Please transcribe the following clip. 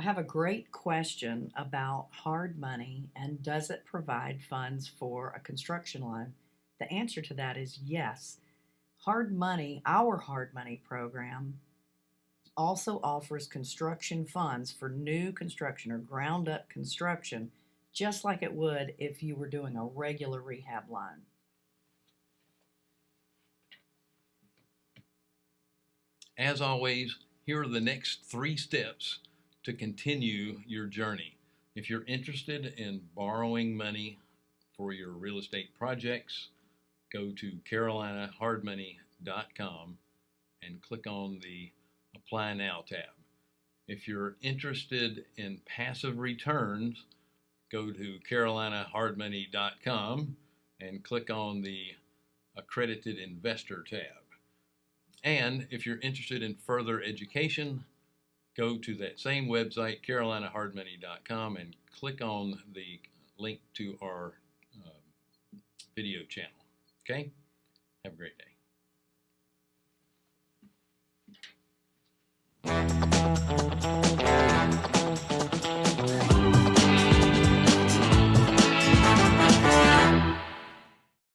I have a great question about hard money and does it provide funds for a construction loan? The answer to that is yes. Hard money, our hard money program, also offers construction funds for new construction or ground up construction, just like it would if you were doing a regular rehab loan. As always, here are the next three steps to continue your journey. If you're interested in borrowing money for your real estate projects, go to carolinahardmoney.com and click on the Apply Now tab. If you're interested in passive returns, go to carolinahardmoney.com and click on the Accredited Investor tab. And if you're interested in further education, go to that same website, carolinahardmoney.com, and click on the link to our uh, video channel. Okay? Have a great day.